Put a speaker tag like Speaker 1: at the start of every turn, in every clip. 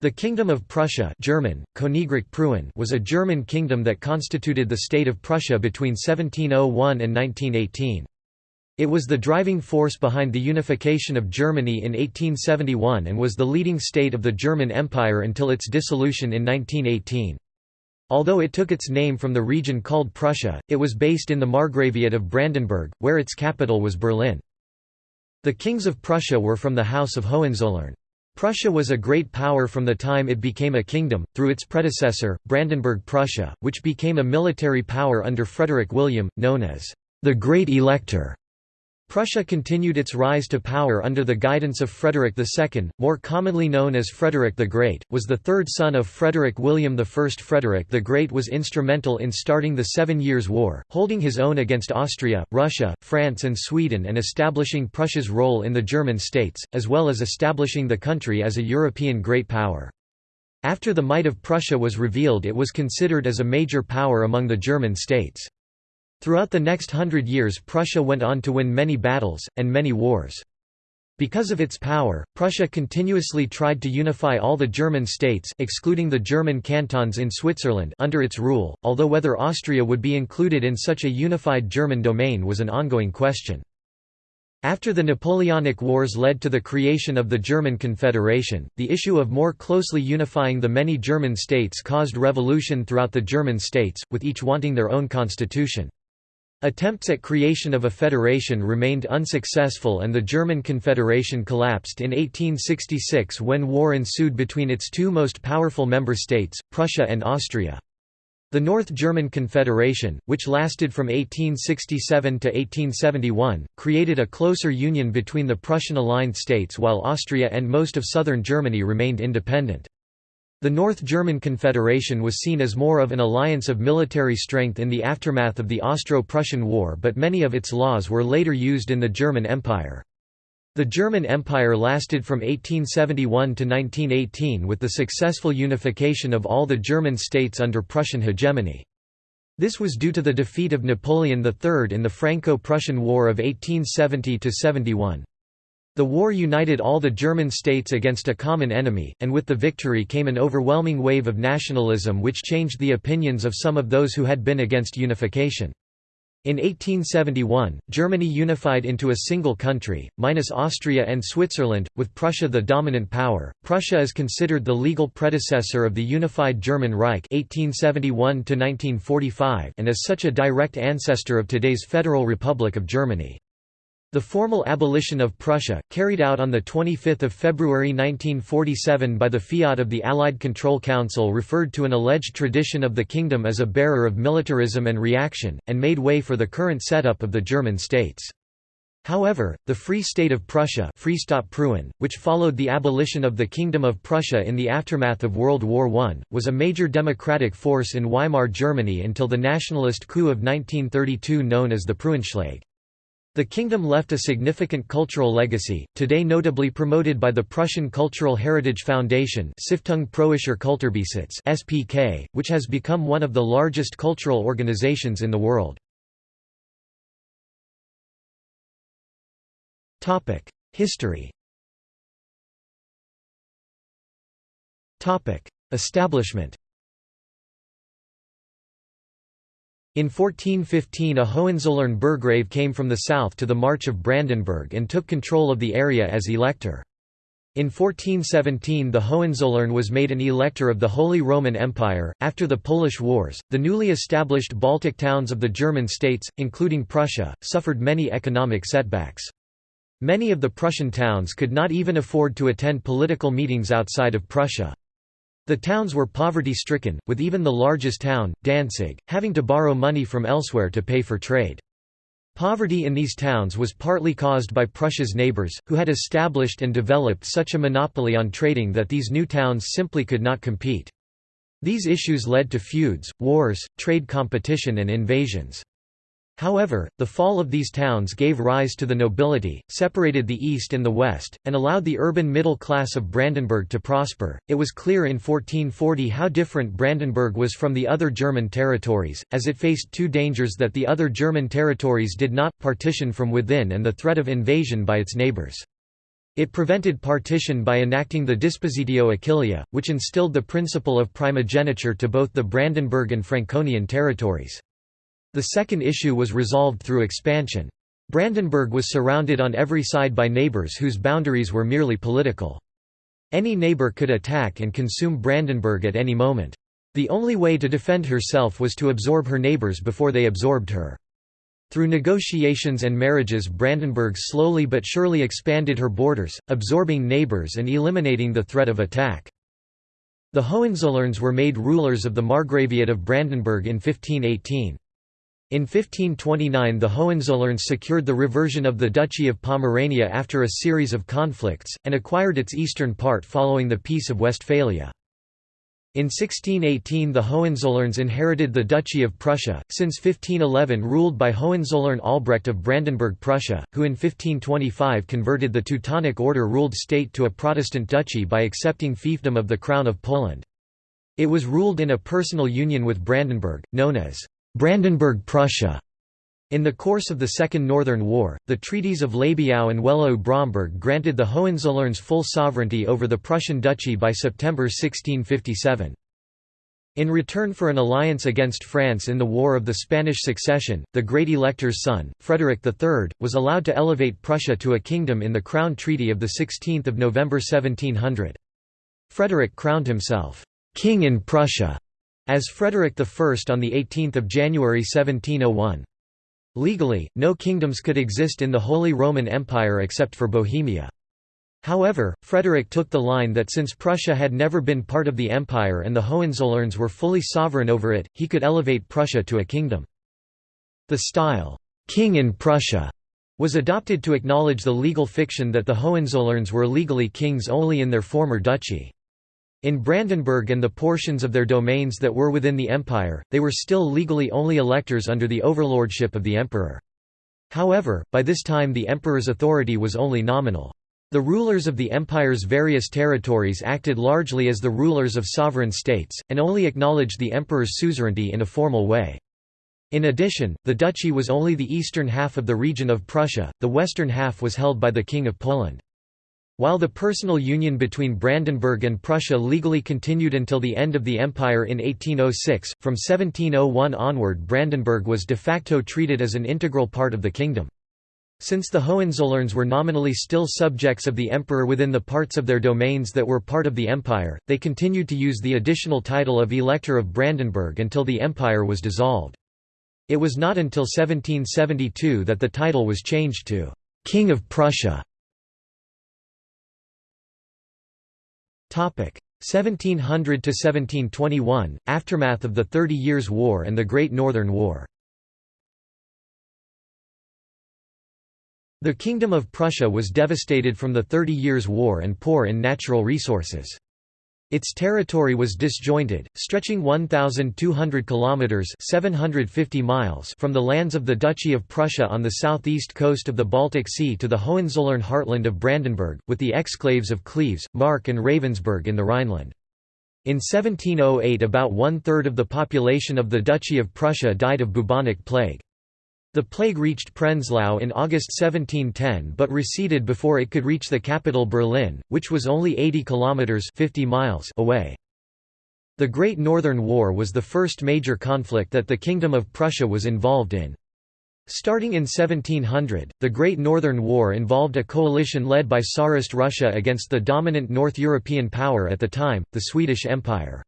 Speaker 1: The Kingdom of Prussia German, Königreich was a German kingdom that constituted the state of Prussia between 1701 and 1918. It was the driving force behind the unification of Germany in 1871 and was the leading state of the German Empire until its dissolution in 1918. Although it took its name from the region called Prussia, it was based in the Margraviate of Brandenburg, where its capital was Berlin. The kings of Prussia were from the House of Hohenzollern. Prussia was a great power from the time it became a kingdom, through its predecessor, Brandenburg-Prussia, which became a military power under Frederick William, known as the Great Elector. Prussia continued its rise to power under the guidance of Frederick II, more commonly known as Frederick the Great, was the third son of Frederick William I. Frederick the Great was instrumental in starting the Seven Years' War, holding his own against Austria, Russia, France and Sweden and establishing Prussia's role in the German states, as well as establishing the country as a European great power. After the might of Prussia was revealed it was considered as a major power among the German states. Throughout the next hundred years Prussia went on to win many battles, and many wars. Because of its power, Prussia continuously tried to unify all the German states excluding the German cantons in Switzerland under its rule, although whether Austria would be included in such a unified German domain was an ongoing question. After the Napoleonic Wars led to the creation of the German Confederation, the issue of more closely unifying the many German states caused revolution throughout the German states, with each wanting their own constitution. Attempts at creation of a federation remained unsuccessful and the German Confederation collapsed in 1866 when war ensued between its two most powerful member states, Prussia and Austria. The North German Confederation, which lasted from 1867 to 1871, created a closer union between the Prussian-aligned states while Austria and most of southern Germany remained independent. The North German Confederation was seen as more of an alliance of military strength in the aftermath of the Austro-Prussian War but many of its laws were later used in the German Empire. The German Empire lasted from 1871 to 1918 with the successful unification of all the German states under Prussian hegemony. This was due to the defeat of Napoleon III in the Franco-Prussian War of 1870–71. The war united all the German states against a common enemy, and with the victory came an overwhelming wave of nationalism which changed the opinions of some of those who had been against unification. In 1871, Germany unified into a single country, minus Austria and Switzerland, with Prussia the dominant power. Prussia is considered the legal predecessor of the unified German Reich (1871–1945) and is such a direct ancestor of today's Federal Republic of Germany. The formal abolition of Prussia, carried out on 25 February 1947 by the fiat of the Allied Control Council referred to an alleged tradition of the kingdom as a bearer of militarism and reaction, and made way for the current setup of the German states. However, the Free State of Prussia which followed the abolition of the Kingdom of Prussia in the aftermath of World War I, was a major democratic force in Weimar Germany until the nationalist coup of 1932 known as the Preußenschlag. The kingdom left a significant cultural legacy, today notably promoted by the Prussian Cultural Heritage Foundation Kulturbesitz SPK, which has become one of the largest cultural organizations in the world. History Establishment In 1415 a Hohenzollern burgrave came from the south to the March of Brandenburg and took control of the area as elector. In 1417 the Hohenzollern was made an elector of the Holy Roman Empire. After the Polish Wars, the newly established Baltic towns of the German states, including Prussia, suffered many economic setbacks. Many of the Prussian towns could not even afford to attend political meetings outside of Prussia. The towns were poverty-stricken, with even the largest town, Danzig, having to borrow money from elsewhere to pay for trade. Poverty in these towns was partly caused by Prussia's neighbours, who had established and developed such a monopoly on trading that these new towns simply could not compete. These issues led to feuds, wars, trade competition and invasions. However, the fall of these towns gave rise to the nobility, separated the East and the West, and allowed the urban middle class of Brandenburg to prosper. It was clear in 1440 how different Brandenburg was from the other German territories, as it faced two dangers that the other German territories did not partition from within and the threat of invasion by its neighbors. It prevented partition by enacting the Dispositio Achillea, which instilled the principle of primogeniture to both the Brandenburg and Franconian territories. The second issue was resolved through expansion. Brandenburg was surrounded on every side by neighbours whose boundaries were merely political. Any neighbour could attack and consume Brandenburg at any moment. The only way to defend herself was to absorb her neighbours before they absorbed her. Through negotiations and marriages Brandenburg slowly but surely expanded her borders, absorbing neighbours and eliminating the threat of attack. The Hohenzollerns were made rulers of the Margraviate of Brandenburg in 1518. In 1529 the Hohenzollerns secured the reversion of the Duchy of Pomerania after a series of conflicts, and acquired its eastern part following the Peace of Westphalia. In 1618 the Hohenzollerns inherited the Duchy of Prussia, since 1511 ruled by Hohenzollern Albrecht of Brandenburg-Prussia, who in 1525 converted the Teutonic Order-ruled state to a Protestant duchy by accepting fiefdom of the Crown of Poland. It was ruled in a personal union with Brandenburg, known as Brandenburg-Prussia. In the course of the Second Northern War, the treaties of Labiau and Wehlau-Bromberg granted the Hohenzollerns full sovereignty over the Prussian duchy by September 1657. In return for an alliance against France in the War of the Spanish Succession, the Great Elector's son, Frederick III, was allowed to elevate Prussia to a kingdom in the Crown Treaty of 16 November 1700. Frederick crowned himself, "'King in Prussia' as Frederick I on 18 January 1701. Legally, no kingdoms could exist in the Holy Roman Empire except for Bohemia. However, Frederick took the line that since Prussia had never been part of the empire and the Hohenzollerns were fully sovereign over it, he could elevate Prussia to a kingdom. The style, "'King in Prussia' was adopted to acknowledge the legal fiction that the Hohenzollerns were legally kings only in their former duchy. In Brandenburg and the portions of their domains that were within the empire, they were still legally only electors under the overlordship of the emperor. However, by this time the emperor's authority was only nominal. The rulers of the empire's various territories acted largely as the rulers of sovereign states, and only acknowledged the emperor's suzerainty in a formal way. In addition, the duchy was only the eastern half of the region of Prussia, the western half was held by the King of Poland. While the personal union between Brandenburg and Prussia legally continued until the end of the empire in 1806, from 1701 onward Brandenburg was de facto treated as an integral part of the kingdom. Since the Hohenzollerns were nominally still subjects of the emperor within the parts of their domains that were part of the empire, they continued to use the additional title of Elector of Brandenburg until the empire was dissolved. It was not until 1772 that the title was changed to «King of Prussia». 1700 to 1721 aftermath of the Thirty Years' War and the Great Northern War The Kingdom of Prussia was devastated from the Thirty Years' War and poor in natural resources. Its territory was disjointed, stretching 1,200 kilometers (750 miles) from the lands of the Duchy of Prussia on the southeast coast of the Baltic Sea to the Hohenzollern heartland of Brandenburg, with the exclaves of Cleves, Mark, and Ravensberg in the Rhineland. In 1708 about one-third of the population of the Duchy of Prussia died of bubonic plague. The plague reached Prenzlau in August 1710 but receded before it could reach the capital Berlin, which was only 80 kilometers 50 miles away. The Great Northern War was the first major conflict that the Kingdom of Prussia was involved in. Starting in 1700, the Great Northern War involved a coalition led by Tsarist Russia against the dominant North European power at the time, the Swedish Empire.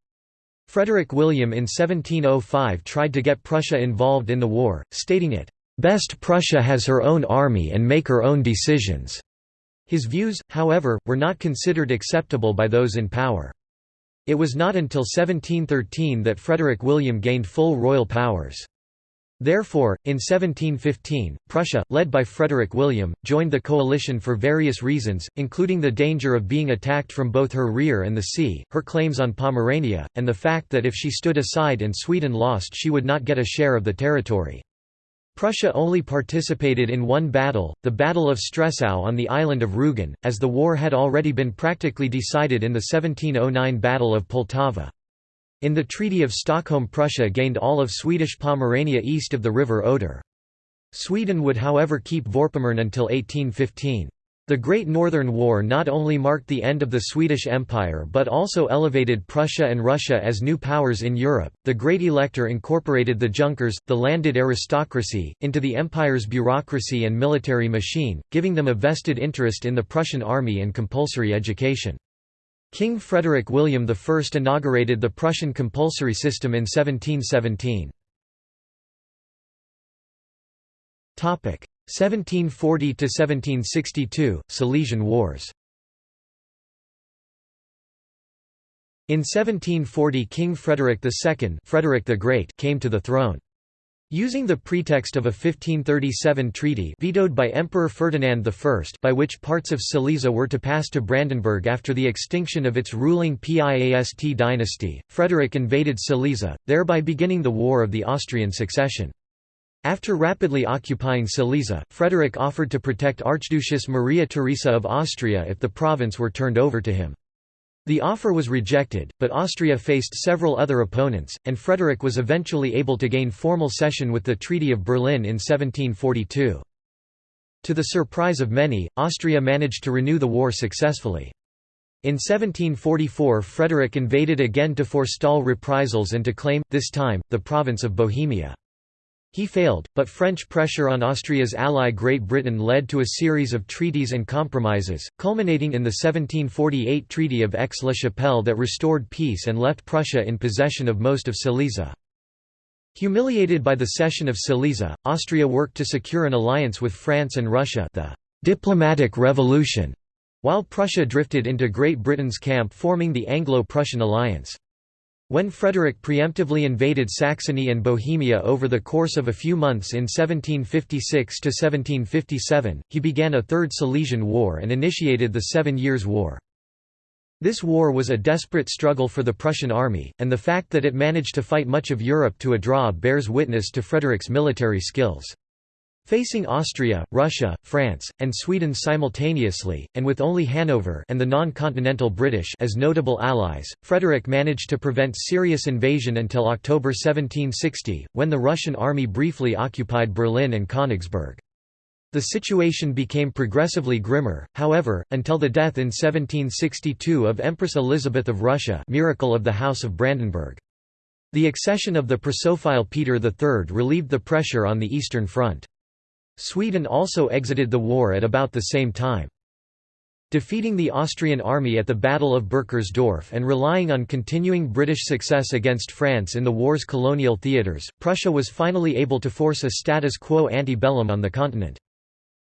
Speaker 1: Frederick William in 1705 tried to get Prussia involved in the war, stating it, "...best Prussia has her own army and make her own decisions." His views, however, were not considered acceptable by those in power. It was not until 1713 that Frederick William gained full royal powers. Therefore, in 1715, Prussia, led by Frederick William, joined the coalition for various reasons, including the danger of being attacked from both her rear and the sea, her claims on Pomerania, and the fact that if she stood aside and Sweden lost she would not get a share of the territory. Prussia only participated in one battle, the Battle of Stresow on the island of Rügen, as the war had already been practically decided in the 1709 Battle of Poltava. In the Treaty of Stockholm Prussia gained all of Swedish Pomerania east of the river Oder. Sweden would however keep Vorpommern until 1815. The Great Northern War not only marked the end of the Swedish Empire but also elevated Prussia and Russia as new powers in Europe. The Great Elector incorporated the Junkers, the landed aristocracy, into the empire's bureaucracy and military machine, giving them a vested interest in the Prussian army and compulsory education. King Frederick William I inaugurated the Prussian compulsory system in 1717. 1740–1762, Silesian Wars In 1740 King Frederick II Frederick the Great came to the throne. Using the pretext of a 1537 treaty vetoed by Emperor Ferdinand I by which parts of Silesia were to pass to Brandenburg after the extinction of its ruling Piast dynasty, Frederick invaded Silesia, thereby beginning the War of the Austrian Succession. After rapidly occupying Silesia, Frederick offered to protect Archduchess Maria Theresa of Austria if the province were turned over to him. The offer was rejected, but Austria faced several other opponents, and Frederick was eventually able to gain formal cession with the Treaty of Berlin in 1742. To the surprise of many, Austria managed to renew the war successfully. In 1744 Frederick invaded again to forestall reprisals and to claim, this time, the province of Bohemia. He failed, but French pressure on Austria's ally Great Britain led to a series of treaties and compromises, culminating in the 1748 Treaty of Aix-la-Chapelle that restored peace and left Prussia in possession of most of Silesia. Humiliated by the cession of Silesia, Austria worked to secure an alliance with France and Russia the «diplomatic revolution», while Prussia drifted into Great Britain's camp forming the Anglo-Prussian alliance. When Frederick preemptively invaded Saxony and Bohemia over the course of a few months in 1756–1757, he began a Third Silesian War and initiated the Seven Years' War. This war was a desperate struggle for the Prussian army, and the fact that it managed to fight much of Europe to a draw bears witness to Frederick's military skills. Facing Austria, Russia, France, and Sweden simultaneously, and with only Hanover and the non-continental British as notable allies, Frederick managed to prevent serious invasion until October 1760, when the Russian army briefly occupied Berlin and Königsberg. The situation became progressively grimmer, however, until the death in 1762 of Empress Elizabeth of Russia miracle of the House of Brandenburg. The accession of the Prussophile Peter III relieved the pressure on the Eastern Front. Sweden also exited the war at about the same time. Defeating the Austrian army at the Battle of Burkersdorf and relying on continuing British success against France in the war's colonial theatres, Prussia was finally able to force a status quo ante bellum on the continent.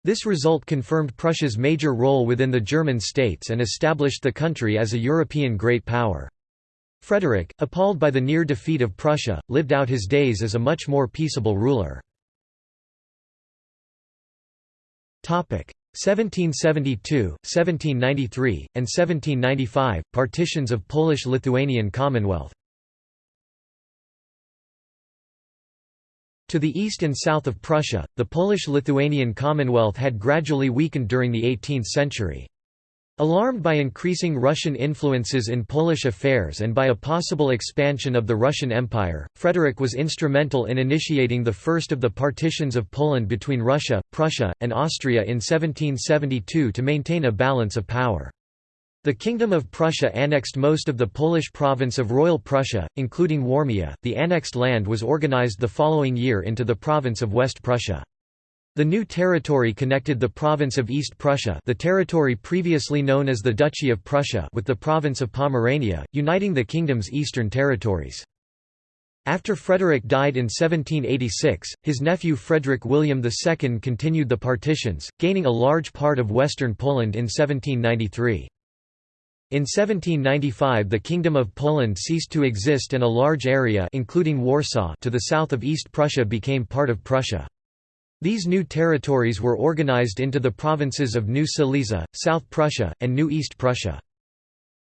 Speaker 1: This result confirmed Prussia's major role within the German states and established the country as a European great power. Frederick, appalled by the near defeat of Prussia, lived out his days as a much more peaceable ruler. 1772, 1793, and 1795, partitions of Polish-Lithuanian Commonwealth To the east and south of Prussia, the Polish-Lithuanian Commonwealth had gradually weakened during the 18th century. Alarmed by increasing Russian influences in Polish affairs and by a possible expansion of the Russian Empire, Frederick was instrumental in initiating the first of the partitions of Poland between Russia, Prussia, and Austria in 1772 to maintain a balance of power. The Kingdom of Prussia annexed most of the Polish province of Royal Prussia, including Warmia. The annexed land was organized the following year into the province of West Prussia. The new territory connected the province of East Prussia the territory previously known as the Duchy of Prussia with the province of Pomerania, uniting the kingdom's eastern territories. After Frederick died in 1786, his nephew Frederick William II continued the partitions, gaining a large part of western Poland in 1793. In 1795 the Kingdom of Poland ceased to exist and a large area including Warsaw to the south of East Prussia became part of Prussia. These new territories were organized into the provinces of New Silesia, South Prussia, and New East Prussia.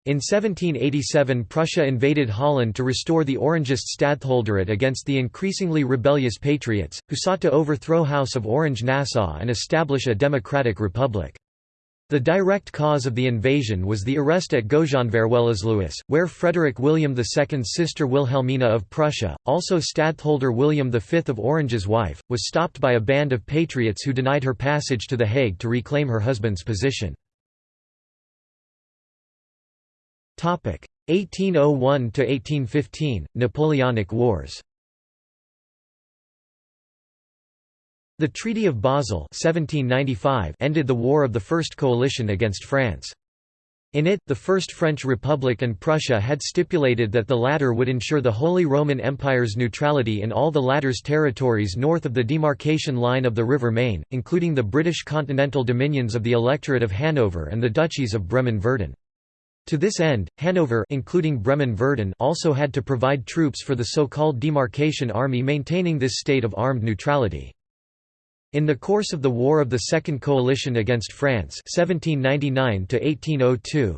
Speaker 1: In 1787 Prussia invaded Holland to restore the Orangist stadtholderate against the increasingly rebellious Patriots, who sought to overthrow House of Orange-Nassau and establish a democratic republic. The direct cause of the invasion was the arrest at Goejanverwellesluis, where Frederick William II's sister Wilhelmina of Prussia, also Stadtholder William V of Orange's wife, was stopped by a band of patriots who denied her passage to The Hague to reclaim her husband's position. 1801–1815, Napoleonic Wars The Treaty of Basel 1795 ended the War of the First Coalition against France. In it, the First French Republic and Prussia had stipulated that the latter would ensure the Holy Roman Empire's neutrality in all the latter's territories north of the demarcation line of the River Main, including the British continental dominions of the Electorate of Hanover and the duchies of Bremen-Verden. To this end, Hanover including Bremen-Verden also had to provide troops for the so-called demarcation army maintaining this state of armed neutrality. In the course of the War of the Second Coalition against France 1799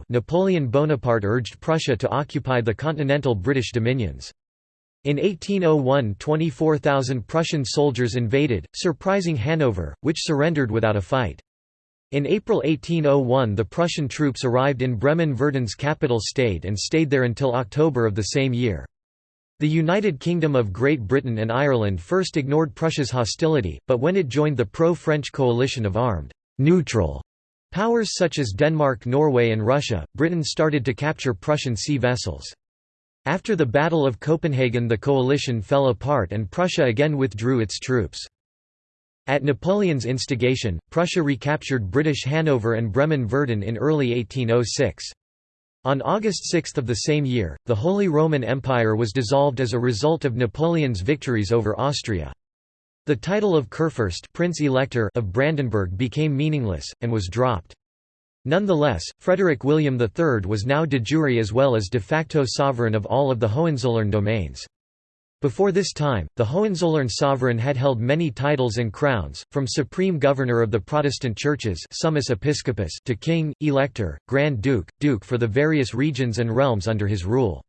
Speaker 1: Napoleon Bonaparte urged Prussia to occupy the continental British dominions. In 1801 24,000 Prussian soldiers invaded, surprising Hanover, which surrendered without a fight. In April 1801 the Prussian troops arrived in Bremen-Verden's capital Stade and stayed there until October of the same year. The United Kingdom of Great Britain and Ireland first ignored Prussia's hostility, but when it joined the pro-French coalition of armed, neutral powers such as Denmark Norway and Russia, Britain started to capture Prussian sea vessels. After the Battle of Copenhagen the coalition fell apart and Prussia again withdrew its troops. At Napoleon's instigation, Prussia recaptured British Hanover and Bremen-Verden in early 1806. On August 6 of the same year, the Holy Roman Empire was dissolved as a result of Napoleon's victories over Austria. The title of Kurfürst Prince Elector of Brandenburg became meaningless, and was dropped. Nonetheless, Frederick William III was now de jure as well as de facto sovereign of all of the Hohenzollern domains. Before this time, the Hohenzollern sovereign had held many titles and crowns, from supreme governor of the Protestant churches summus episcopus to king, elector, grand duke, duke for the various regions and realms under his rule.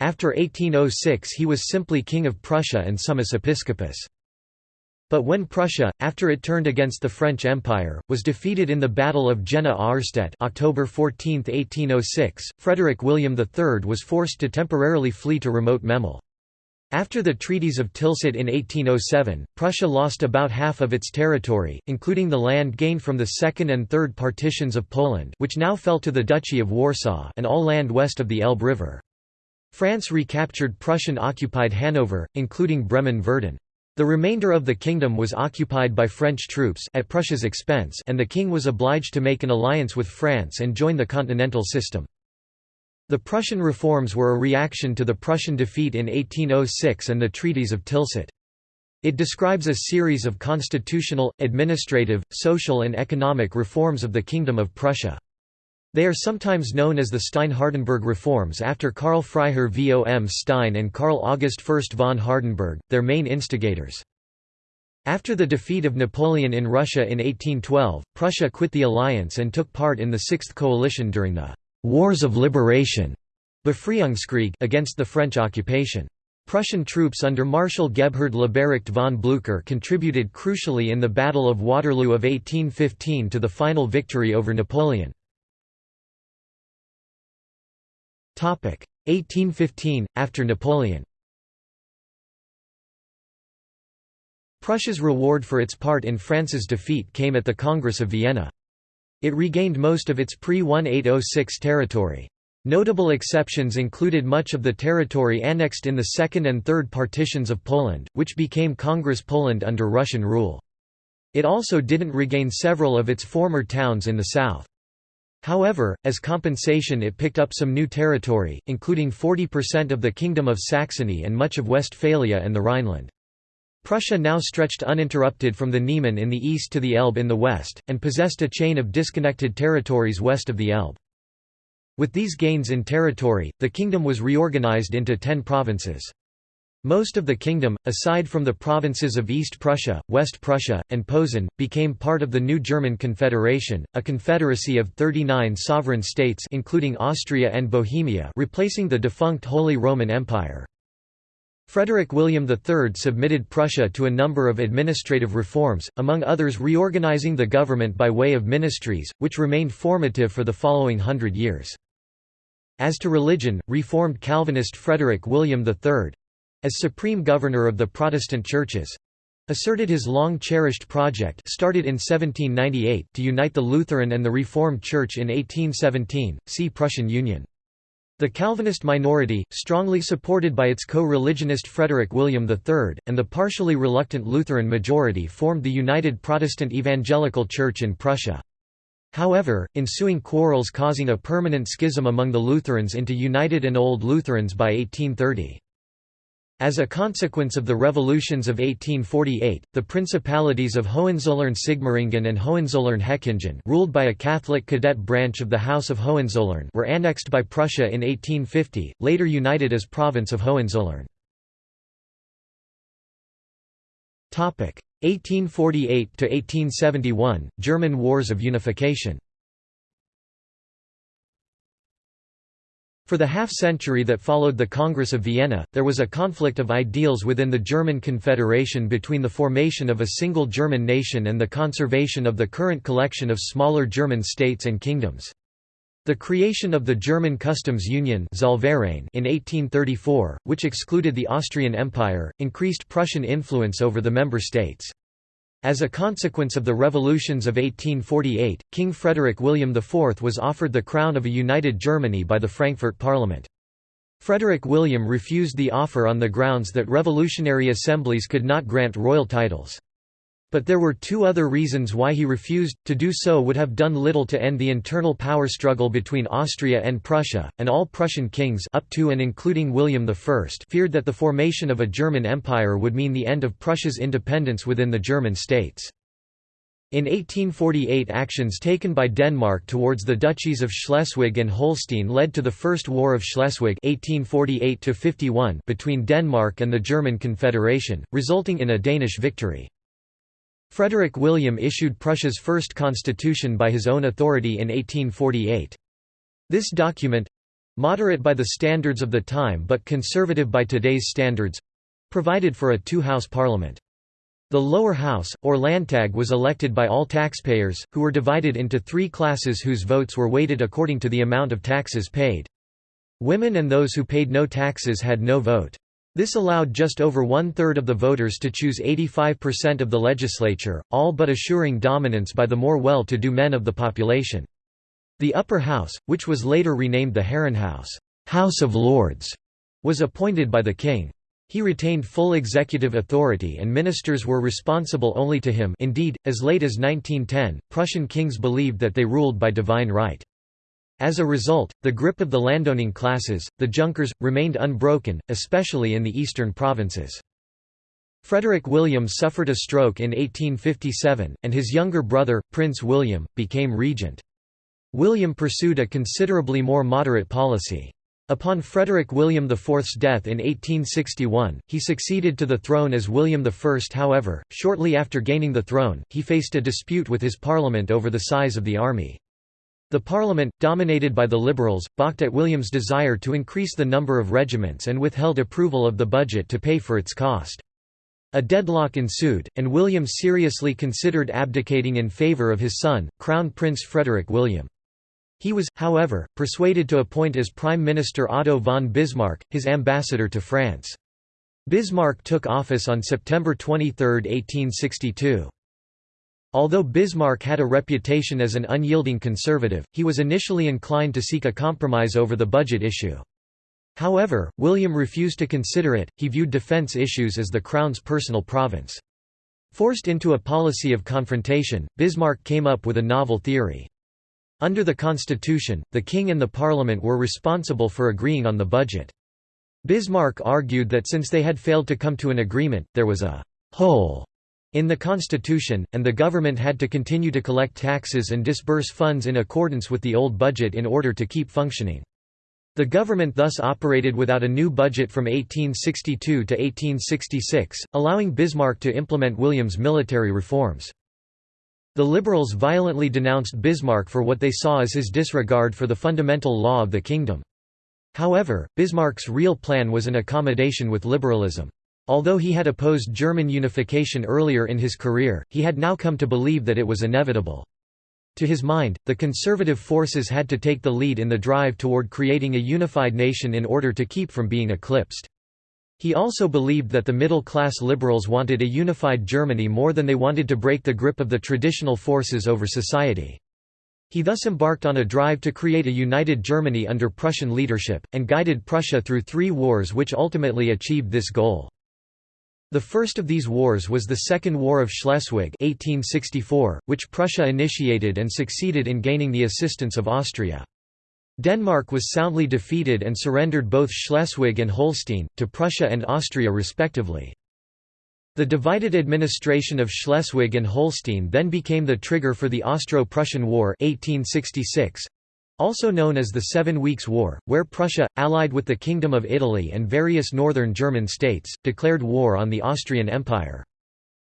Speaker 1: After 1806 he was simply king of Prussia and summus episcopus. But when Prussia, after it turned against the French Empire, was defeated in the Battle of Jena-Auerstedt October 14, 1806, Frederick William III was forced to temporarily flee to remote Memel. After the treaties of Tilsit in 1807, Prussia lost about half of its territory, including the land gained from the second and third partitions of Poland which now fell to the Duchy of Warsaw and all land west of the Elbe River. France recaptured Prussian-occupied Hanover, including Bremen-Verden. The remainder of the kingdom was occupied by French troops at Prussia's expense and the king was obliged to make an alliance with France and join the continental system. The Prussian reforms were a reaction to the Prussian defeat in 1806 and the treaties of Tilsit. It describes a series of constitutional, administrative, social and economic reforms of the Kingdom of Prussia. They are sometimes known as the Stein-Hardenberg reforms after Karl Freiherr vom Stein and Karl August Fürst von Hardenberg, their main instigators. After the defeat of Napoleon in Russia in 1812, Prussia quit the alliance and took part in the Sixth Coalition during the Wars of Liberation Befreiungskrieg against the French occupation. Prussian troops under Marshal Gebhard Leberecht von Blücher contributed crucially in the Battle of Waterloo of 1815 to the final victory over Napoleon. 1815, after Napoleon Prussia's reward for its part in France's defeat came at the Congress of Vienna. It regained most of its pre-1806 territory. Notable exceptions included much of the territory annexed in the second and third partitions of Poland, which became Congress Poland under Russian rule. It also didn't regain several of its former towns in the south. However, as compensation it picked up some new territory, including 40% of the Kingdom of Saxony and much of Westphalia and the Rhineland. Prussia now stretched uninterrupted from the Niemen in the east to the Elbe in the west, and possessed a chain of disconnected territories west of the Elbe. With these gains in territory, the kingdom was reorganized into ten provinces. Most of the kingdom, aside from the provinces of East Prussia, West Prussia, and Posen, became part of the new German Confederation, a confederacy of 39 sovereign states including Austria and Bohemia replacing the defunct Holy Roman Empire. Frederick William III submitted Prussia to a number of administrative reforms, among others reorganizing the government by way of ministries, which remained formative for the following hundred years. As to religion, reformed Calvinist Frederick William III—as supreme governor of the Protestant churches—asserted his long-cherished project started in 1798 to unite the Lutheran and the Reformed Church in 1817, see Prussian Union. The Calvinist minority, strongly supported by its co-religionist Frederick William III, and the partially reluctant Lutheran majority formed the United Protestant Evangelical Church in Prussia. However, ensuing quarrels causing a permanent schism among the Lutherans into United and Old Lutherans by 1830. As a consequence of the revolutions of 1848, the principalities of Hohenzollern-Sigmaringen and Hohenzollern-Hechingen ruled by a Catholic cadet branch of the House of Hohenzollern were annexed by Prussia in 1850, later united as province of Hohenzollern. 1848–1871, German Wars of Unification For the half-century that followed the Congress of Vienna, there was a conflict of ideals within the German Confederation between the formation of a single German nation and the conservation of the current collection of smaller German states and kingdoms. The creation of the German Customs Union in 1834, which excluded the Austrian Empire, increased Prussian influence over the member states. As a consequence of the revolutions of 1848, King Frederick William IV was offered the crown of a united Germany by the Frankfurt Parliament. Frederick William refused the offer on the grounds that revolutionary assemblies could not grant royal titles. But there were two other reasons why he refused, to do so would have done little to end the internal power struggle between Austria and Prussia, and all Prussian kings up to and including William I feared that the formation of a German empire would mean the end of Prussia's independence within the German states. In 1848 actions taken by Denmark towards the duchies of Schleswig and Holstein led to the First War of Schleswig 1848 between Denmark and the German Confederation, resulting in a Danish victory. Frederick William issued Prussia's first constitution by his own authority in 1848. This document—moderate by the standards of the time but conservative by today's standards—provided for a two-house parliament. The lower house, or Landtag was elected by all taxpayers, who were divided into three classes whose votes were weighted according to the amount of taxes paid. Women and those who paid no taxes had no vote. This allowed just over one-third of the voters to choose 85% of the legislature, all but assuring dominance by the more well-to-do men of the population. The upper house, which was later renamed the Herrenhaus House of Lords, was appointed by the king. He retained full executive authority and ministers were responsible only to him indeed, as late as 1910, Prussian kings believed that they ruled by divine right. As a result, the grip of the landowning classes, the Junkers, remained unbroken, especially in the eastern provinces. Frederick William suffered a stroke in 1857, and his younger brother, Prince William, became regent. William pursued a considerably more moderate policy. Upon Frederick William IV's death in 1861, he succeeded to the throne as William I. However, shortly after gaining the throne, he faced a dispute with his parliament over the size of the army. The parliament, dominated by the Liberals, balked at William's desire to increase the number of regiments and withheld approval of the budget to pay for its cost. A deadlock ensued, and William seriously considered abdicating in favour of his son, Crown Prince Frederick William. He was, however, persuaded to appoint as Prime Minister Otto von Bismarck, his ambassador to France. Bismarck took office on September 23, 1862. Although Bismarck had a reputation as an unyielding conservative, he was initially inclined to seek a compromise over the budget issue. However, William refused to consider it, he viewed defense issues as the Crown's personal province. Forced into a policy of confrontation, Bismarck came up with a novel theory. Under the constitution, the king and the parliament were responsible for agreeing on the budget. Bismarck argued that since they had failed to come to an agreement, there was a «hole» in the constitution, and the government had to continue to collect taxes and disburse funds in accordance with the old budget in order to keep functioning. The government thus operated without a new budget from 1862 to 1866, allowing Bismarck to implement William's military reforms. The Liberals violently denounced Bismarck for what they saw as his disregard for the fundamental law of the kingdom. However, Bismarck's real plan was an accommodation with liberalism. Although he had opposed German unification earlier in his career, he had now come to believe that it was inevitable. To his mind, the conservative forces had to take the lead in the drive toward creating a unified nation in order to keep from being eclipsed. He also believed that the middle-class liberals wanted a unified Germany more than they wanted to break the grip of the traditional forces over society. He thus embarked on a drive to create a united Germany under Prussian leadership, and guided Prussia through three wars which ultimately achieved this goal. The first of these wars was the Second War of Schleswig 1864, which Prussia initiated and succeeded in gaining the assistance of Austria. Denmark was soundly defeated and surrendered both Schleswig and Holstein, to Prussia and Austria respectively. The divided administration of Schleswig and Holstein then became the trigger for the Austro-Prussian War 1866, also known as the Seven Weeks' War, where Prussia, allied with the Kingdom of Italy and various northern German states, declared war on the Austrian Empire.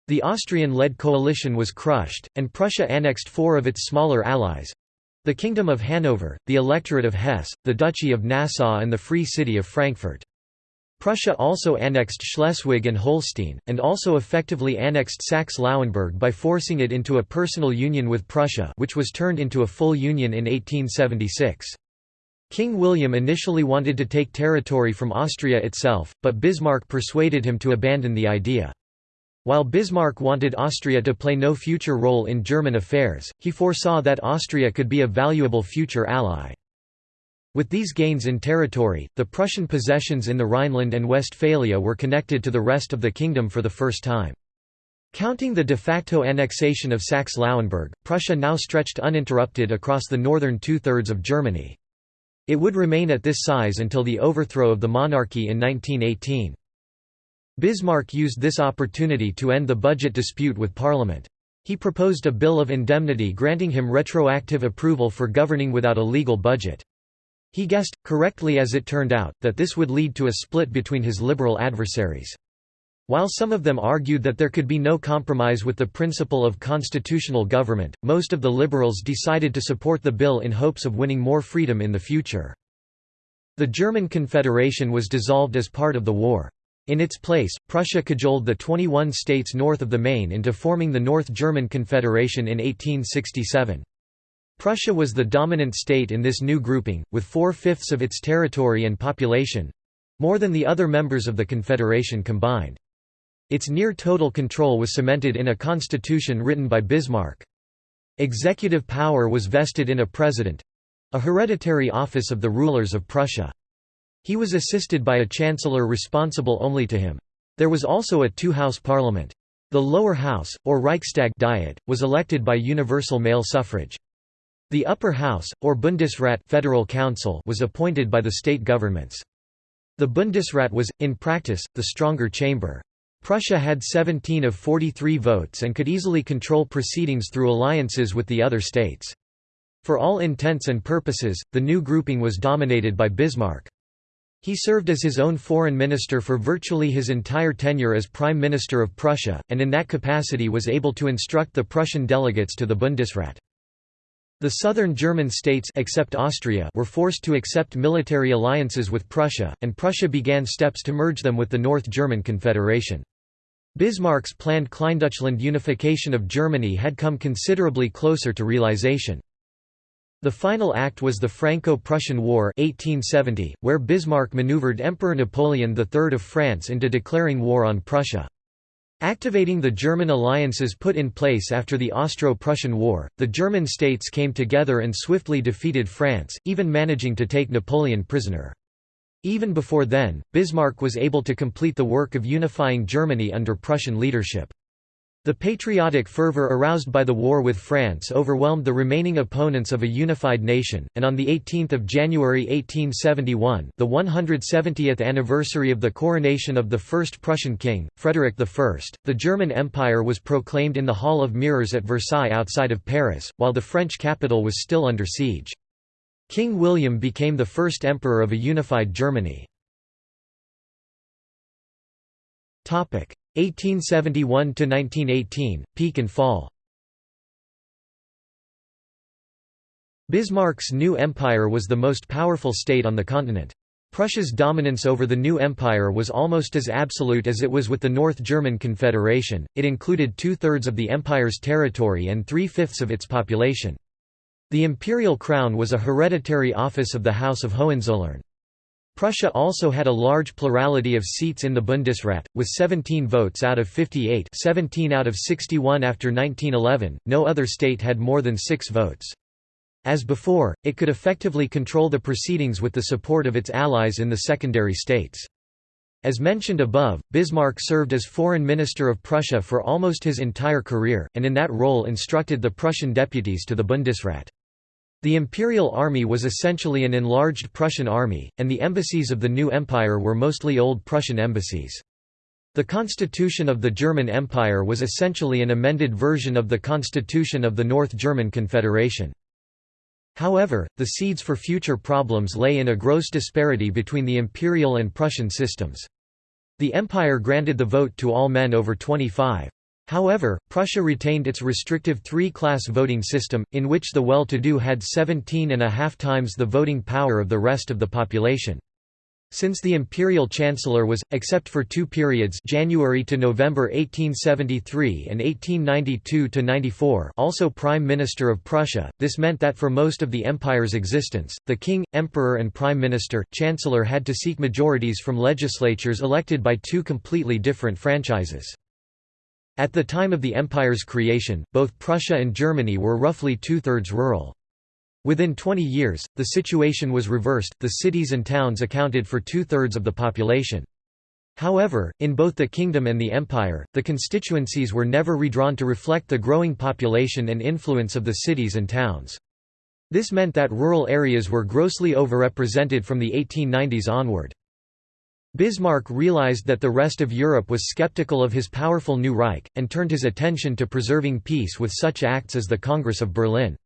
Speaker 1: The Austrian-led coalition was crushed, and Prussia annexed four of its smaller allies, the Kingdom of Hanover, the Electorate of Hesse, the Duchy of Nassau and the Free City of Frankfurt. Prussia also annexed Schleswig and Holstein, and also effectively annexed Saxe-Lauenburg by forcing it into a personal union with Prussia which was turned into a full union in 1876. King William initially wanted to take territory from Austria itself, but Bismarck persuaded him to abandon the idea. While Bismarck wanted Austria to play no future role in German affairs, he foresaw that Austria could be a valuable future ally. With these gains in territory, the Prussian possessions in the Rhineland and Westphalia were connected to the rest of the kingdom for the first time. Counting the de facto annexation of Saxe-Lauenburg, Prussia now stretched uninterrupted across the northern two-thirds of Germany. It would remain at this size until the overthrow of the monarchy in 1918. Bismarck used this opportunity to end the budget dispute with Parliament. He proposed a bill of indemnity granting him retroactive approval for governing without a legal budget. He guessed, correctly as it turned out, that this would lead to a split between his liberal adversaries. While some of them argued that there could be no compromise with the principle of constitutional government, most of the liberals decided to support the bill in hopes of winning more freedom in the future. The German Confederation was dissolved as part of the war. In its place, Prussia cajoled the 21 states north of the Main into forming the North German Confederation in 1867. Prussia was the dominant state in this new grouping, with four-fifths of its territory and population—more than the other members of the Confederation combined. Its near-total control was cemented in a constitution written by Bismarck. Executive power was vested in a president—a hereditary office of the rulers of Prussia. He was assisted by a chancellor responsible only to him. There was also a two-house parliament. The lower house, or Reichstag Diet, was elected by universal male suffrage. The upper house, or Bundesrat federal council was appointed by the state governments. The Bundesrat was, in practice, the stronger chamber. Prussia had 17 of 43 votes and could easily control proceedings through alliances with the other states. For all intents and purposes, the new grouping was dominated by Bismarck. He served as his own foreign minister for virtually his entire tenure as Prime Minister of Prussia, and in that capacity was able to instruct the Prussian delegates to the Bundesrat. The southern German states except Austria were forced to accept military alliances with Prussia, and Prussia began steps to merge them with the North German Confederation. Bismarck's planned Kleindeutschland unification of Germany had come considerably closer to realization. The final act was the Franco-Prussian War 1870, where Bismarck maneuvered Emperor Napoleon III of France into declaring war on Prussia. Activating the German alliances put in place after the Austro-Prussian War, the German states came together and swiftly defeated France, even managing to take Napoleon prisoner. Even before then, Bismarck was able to complete the work of unifying Germany under Prussian leadership. The patriotic fervor aroused by the war with France overwhelmed the remaining opponents of a unified nation, and on 18 January 1871 the 170th anniversary of the coronation of the first Prussian king, Frederick I, the German Empire was proclaimed in the Hall of Mirrors at Versailles outside of Paris, while the French capital was still under siege. King William became the first emperor of a unified Germany. 1871–1918, peak and fall Bismarck's new empire was the most powerful state on the continent. Prussia's dominance over the new empire was almost as absolute as it was with the North German Confederation, it included two-thirds of the empire's territory and three-fifths of its population. The imperial crown was a hereditary office of the House of Hohenzollern. Prussia also had a large plurality of seats in the Bundesrat, with 17 votes out of 58 17 out of 61 after 1911, no other state had more than six votes. As before, it could effectively control the proceedings with the support of its allies in the secondary states. As mentioned above, Bismarck served as foreign minister of Prussia for almost his entire career, and in that role instructed the Prussian deputies to the Bundesrat. The imperial army was essentially an enlarged Prussian army, and the embassies of the new empire were mostly old Prussian embassies. The constitution of the German Empire was essentially an amended version of the constitution of the North German Confederation. However, the seeds for future problems lay in a gross disparity between the imperial and Prussian systems. The empire granted the vote to all men over 25. However, Prussia retained its restrictive three-class voting system, in which the well-to-do had 17 and a half times the voting power of the rest of the population. Since the imperial chancellor was, except for two periods January to November 1873 and 1892–94 also Prime Minister of Prussia, this meant that for most of the empire's existence, the king, emperor and prime minister chancellor had to seek majorities from legislatures elected by two completely different franchises. At the time of the empire's creation, both Prussia and Germany were roughly two-thirds rural. Within 20 years, the situation was reversed, the cities and towns accounted for two-thirds of the population. However, in both the kingdom and the empire, the constituencies were never redrawn to reflect the growing population and influence of the cities and towns. This meant that rural areas were grossly overrepresented from the 1890s onward. Bismarck realized that the rest of Europe was skeptical of his powerful new Reich, and turned his attention to preserving peace with such acts as the Congress of Berlin.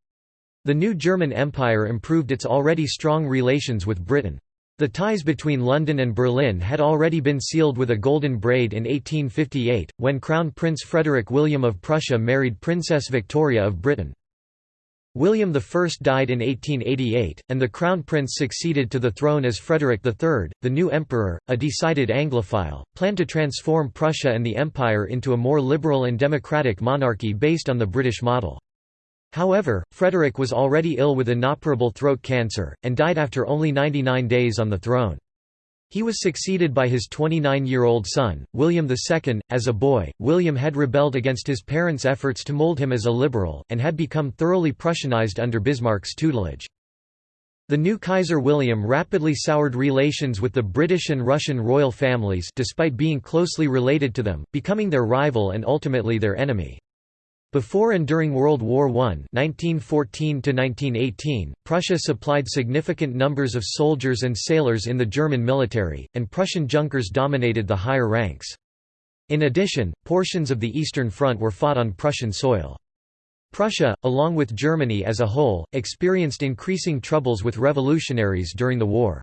Speaker 1: The new German Empire improved its already strong relations with Britain. The ties between London and Berlin had already been sealed with a golden braid in 1858, when Crown Prince Frederick William of Prussia married Princess Victoria of Britain. William I died in 1888, and the Crown Prince succeeded to the throne as Frederick III. The new emperor, a decided Anglophile, planned to transform Prussia and the empire into a more liberal and democratic monarchy based on the British model. However, Frederick was already ill with inoperable throat cancer, and died after only 99 days on the throne. He was succeeded by his 29-year-old son, William II. As a boy, William had rebelled against his parents' efforts to mold him as a liberal, and had become thoroughly Prussianized under Bismarck's tutelage. The new Kaiser William rapidly soured relations with the British and Russian royal families despite being closely related to them, becoming their rival and ultimately their enemy. Before and during World War I (1914–1918), Prussia supplied significant numbers of soldiers and sailors in the German military, and Prussian Junkers dominated the higher ranks. In addition, portions of the Eastern Front were fought on Prussian soil. Prussia, along with Germany as a whole, experienced increasing troubles with revolutionaries during the war.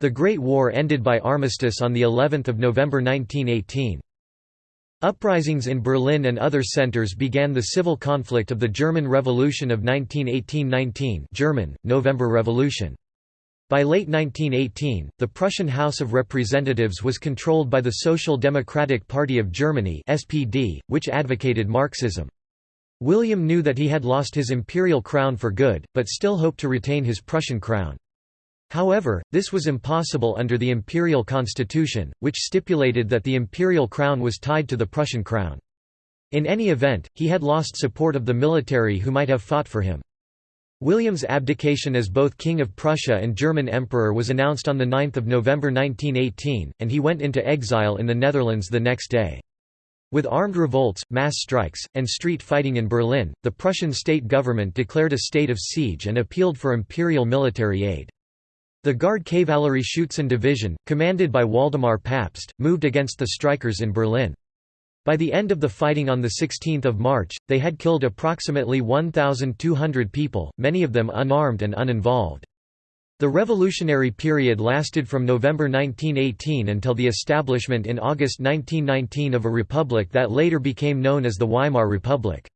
Speaker 1: The Great War ended by armistice on the 11th of November 1918. Uprisings in Berlin and other centers began the civil conflict of the German Revolution of 1918–19 German, November Revolution. By late 1918, the Prussian House of Representatives was controlled by the Social Democratic Party of Germany SPD, which advocated Marxism. William knew that he had lost his imperial crown for good, but still hoped to retain his Prussian crown. However, this was impossible under the imperial constitution, which stipulated that the imperial crown was tied to the Prussian crown. In any event, he had lost support of the military who might have fought for him. William's abdication as both King of Prussia and German Emperor was announced on 9 November 1918, and he went into exile in the Netherlands the next day. With armed revolts, mass strikes, and street fighting in Berlin, the Prussian state government declared a state of siege and appealed for imperial military aid. The Guard Kavallerie Schutzen Division, commanded by Waldemar Pabst, moved against the strikers in Berlin. By the end of the fighting on 16 March, they had killed approximately 1,200 people, many of them unarmed and uninvolved. The revolutionary period lasted from November 1918 until the establishment in August 1919 of a republic that later became known as the Weimar Republic.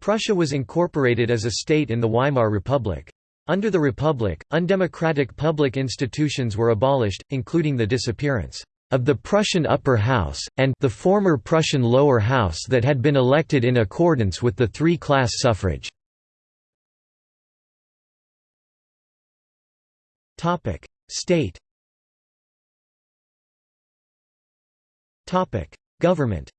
Speaker 1: Prussia was incorporated as a state in the Weimar Republic. Under the Republic, undemocratic public institutions were abolished, including the disappearance of the Prussian upper house, and the former Prussian lower house that had been elected in accordance with the three-class suffrage. State. Government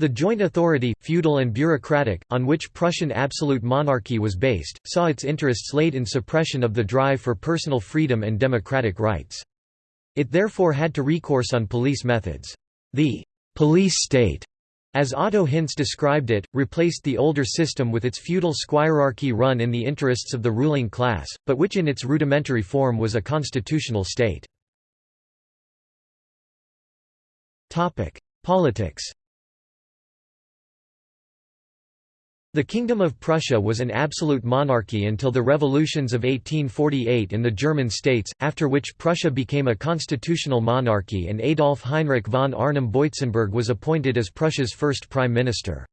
Speaker 1: The joint authority, feudal and bureaucratic, on which Prussian absolute monarchy was based, saw its interests laid in suppression of the drive for personal freedom and democratic rights. It therefore had to recourse on police methods. The «police state», as Otto Hintze described it, replaced the older system with its feudal squirearchy run in the interests of the ruling class, but which in its rudimentary form was a constitutional state. Politics The Kingdom of Prussia was an absolute monarchy until the revolutions of 1848 in the German states, after which Prussia became a constitutional monarchy and Adolf Heinrich von Arnim-Boitzenberg was appointed as Prussia's first prime minister.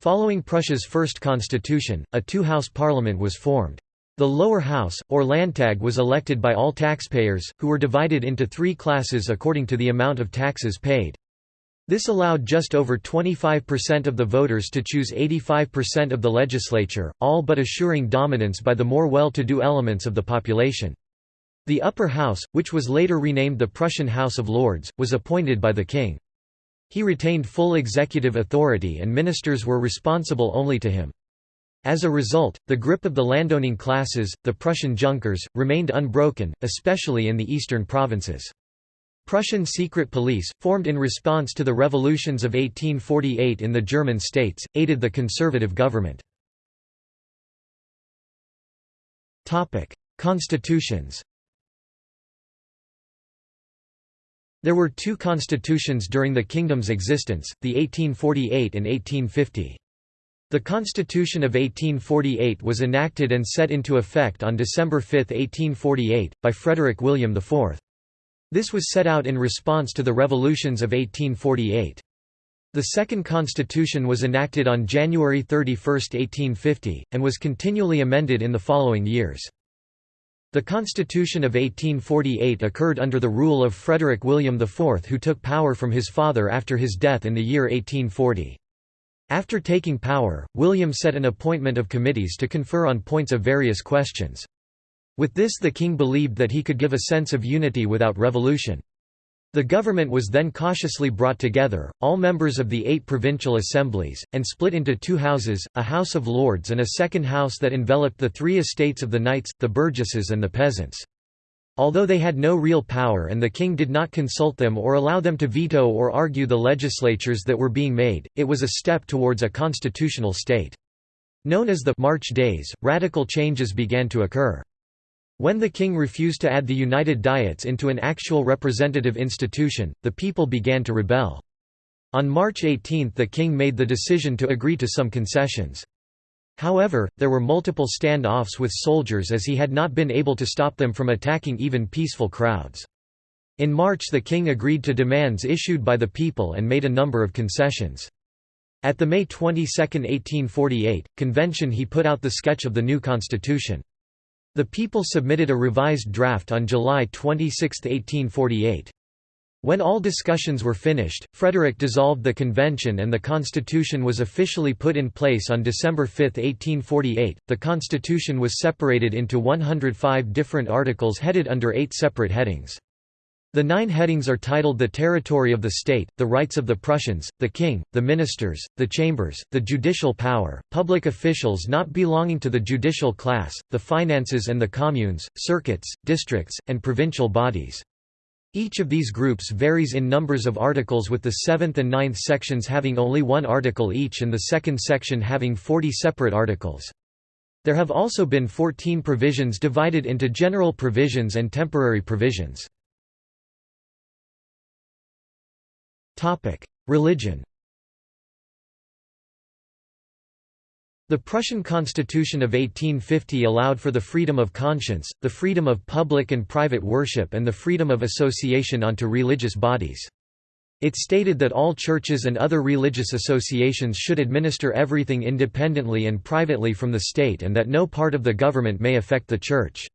Speaker 1: Following Prussia's first constitution, a two-house parliament was formed. The lower house, or Landtag was elected by all taxpayers, who were divided into three classes according to the amount of taxes paid. This allowed just over 25% of the voters to choose 85% of the legislature, all but assuring dominance by the more well-to-do elements of the population. The upper house, which was later renamed the Prussian House of Lords, was appointed by the king. He retained full executive authority and ministers were responsible only to him. As a result, the grip of the landowning classes, the Prussian Junkers, remained unbroken, especially in the eastern provinces. Prussian secret police, formed in response to the revolutions of 1848 in the German states, aided the conservative government. Constitutions There were two constitutions during the kingdom's existence, the 1848 and 1850. The Constitution of 1848 was enacted and set into effect on December 5, 1848, by Frederick William IV. This was set out in response to the revolutions of 1848. The second constitution was enacted on January 31, 1850, and was continually amended in the following years. The Constitution of 1848 occurred under the rule of Frederick William IV who took power from his father after his death in the year 1840. After taking power, William set an appointment of committees to confer on points of various questions. With this the king believed that he could give a sense of unity without revolution. The government was then cautiously brought together, all members of the eight provincial assemblies, and split into two houses, a House of Lords and a second house that enveloped the three estates of the knights, the burgesses and the peasants. Although they had no real power and the king did not consult them or allow them to veto or argue the legislatures that were being made, it was a step towards a constitutional state. Known as the March Days, radical changes began to occur. When the king refused to add the United Diets into an actual representative institution, the people began to rebel. On March 18 the king made the decision to agree to some concessions. However, there were multiple stand-offs with soldiers as he had not been able to stop them from attacking even peaceful crowds. In March the king agreed to demands issued by the people and made a number of concessions. At the May 22, 1848, convention he put out the sketch of the new constitution. The people submitted a revised draft on July 26, 1848. When all discussions were finished, Frederick dissolved the convention and the constitution was officially put in place on December 5, 1848. The constitution was separated into 105 different articles headed under eight separate headings. The nine headings are titled the territory of the state, the rights of the Prussians, the king, the ministers, the chambers, the judicial power, public officials not belonging to the judicial class, the finances and the communes, circuits, districts, and provincial bodies. Each of these groups varies in numbers of articles with the seventh and ninth sections having only one article each and the second section having 40 separate articles. There have also been 14 provisions divided into general provisions and temporary provisions. Religion The Prussian Constitution of 1850 allowed for the freedom of conscience, the freedom of public and private worship and the freedom of association onto religious bodies. It stated that all churches and other religious associations should administer everything independently and privately from the state and that no part of the government may affect the church.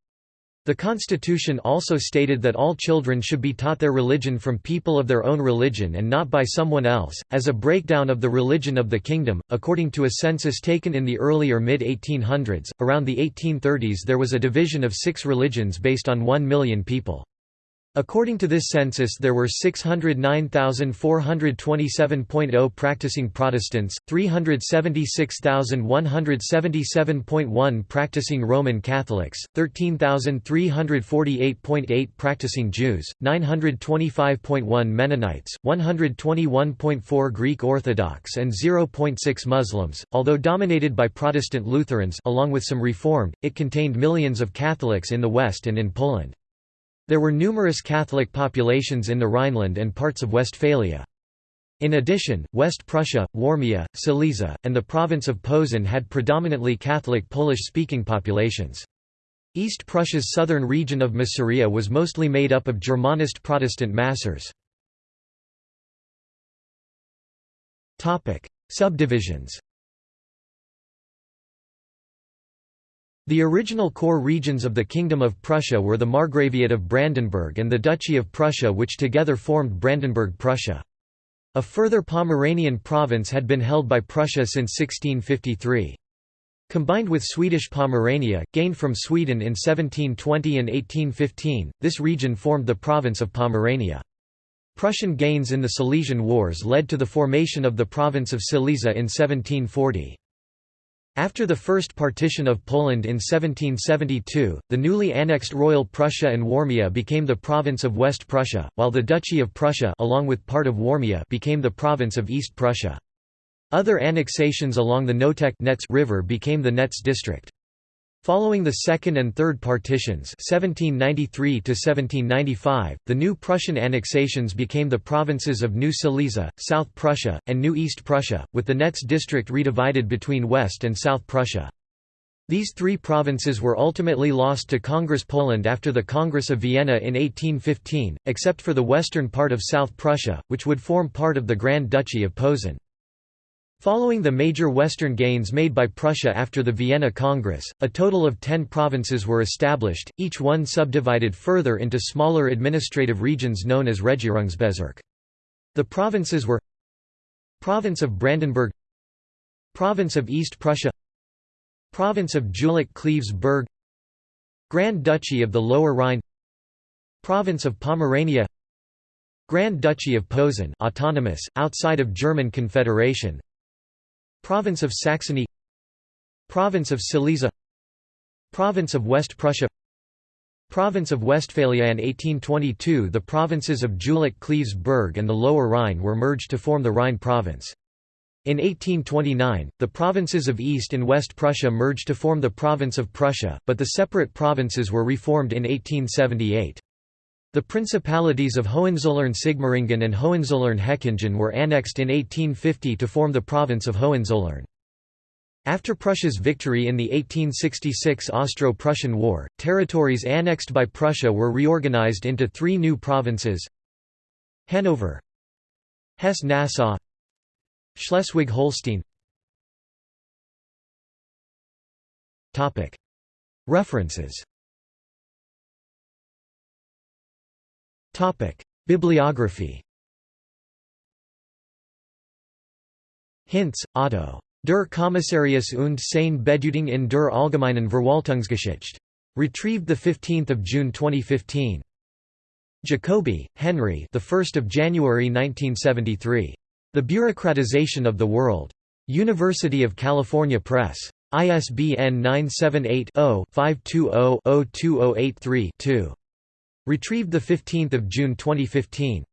Speaker 1: The constitution also stated that all children should be taught their religion from people of their own religion and not by someone else. As a breakdown of the religion of the kingdom, according to a census taken in the early or mid 1800s, around the 1830s there was a division of six religions based on 1 million people. According to this census there were 609,427.0 practicing Protestants, 376,177.1 practicing Roman Catholics, 13,348.8 practicing Jews, 925.1 Mennonites, 121.4 Greek Orthodox and 0.6 Muslims. Although dominated by Protestant Lutherans along with some Reformed, it contained millions of Catholics in the West and in Poland. There were numerous Catholic populations in the Rhineland and parts of Westphalia. In addition, West Prussia, Warmia, Silesia, and the province of Posen had predominantly Catholic Polish-speaking populations. East Prussia's southern region of Masuria was mostly made up of Germanist Protestant Masurs. Subdivisions The original core regions of the Kingdom of Prussia were the Margraviate of Brandenburg and the Duchy of Prussia which together formed Brandenburg-Prussia. A further Pomeranian province had been held by Prussia since 1653. Combined with Swedish Pomerania, gained from Sweden in 1720 and 1815, this region formed the province of Pomerania. Prussian gains in the Silesian Wars led to the formation of the province of Silesia in 1740. After the First Partition of Poland in 1772, the newly annexed Royal Prussia and Warmia became the province of West Prussia, while the Duchy of Prussia along with part of Warmia became the province of East Prussia. Other annexations along the Notec River became the Netz district. Following the second and third partitions 1793 the new Prussian annexations became the provinces of New Silesia, South Prussia, and New East Prussia, with the Netz district redivided between West and South Prussia. These three provinces were ultimately lost to Congress Poland after the Congress of Vienna in 1815, except for the western part of South Prussia, which would form part of the Grand Duchy of Posen. Following the major western gains made by Prussia after the Vienna Congress, a total of ten provinces were established, each one subdivided further into smaller administrative regions known as Regierungsbezirk. The provinces were Province of Brandenburg Province of East Prussia Province of Jülich Cleves Berg Grand Duchy of the Lower Rhine Province of Pomerania Grand Duchy of Posen autonomous, outside of German Confederation Province of Saxony Province of Silesia Province of West Prussia Province of Westphalia in 1822 the provinces of Jülich Cleves Berg and the Lower Rhine were merged to form the Rhine province. In 1829, the provinces of East and West Prussia merged to form the province of Prussia, but the separate provinces were reformed in 1878. The principalities of Hohenzollern-Sigmaringen and Hohenzollern-Hechingen were annexed in 1850 to form the province of Hohenzollern. After Prussia's victory in the 1866 Austro-Prussian War, territories annexed by Prussia were reorganized into three new provinces Hanover Hesse-Nassau Schleswig-Holstein. References Bibliography Hinz, Otto. Der Kommissarius und seine Bedeutung in der Allgemeinen Verwaltungsgeschichte. Retrieved 15 June 2015. Jacoby, Henry the 1st of January 1973. The Bureaucratization of the World. University of California Press. ISBN 978 0 520 02083 2. Retrieved 15 June 2015.